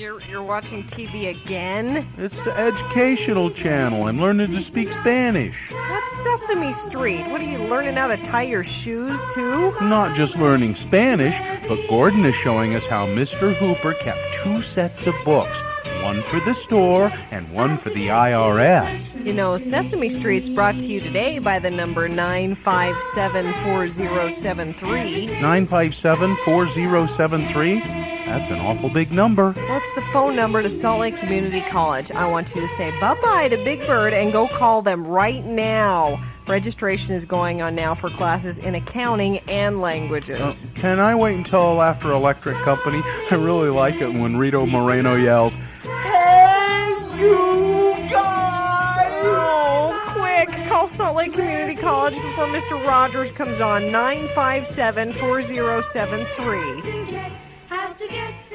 You're, you're watching TV again? It's the educational channel. I'm learning to speak Spanish. That's Sesame Street. What are you learning how to tie your shoes too? Not just learning Spanish, but Gordon is showing us how Mr. Hooper kept two sets of books one for the store and one for the IRS. You know, Sesame Street's brought to you today by the number 9574073. 957 4073? That's an awful big number. What's the phone number to Salt Lake Community College? I want you to say bye bye to Big Bird and go call them right now. Registration is going on now for classes in accounting and languages. Uh, can I wait until after Electric Company? I really like it when Rita Moreno yells, Hey, you guys! Oh, quick! Call Salt Lake Community College before Mr. Rogers comes on 957 4073 to get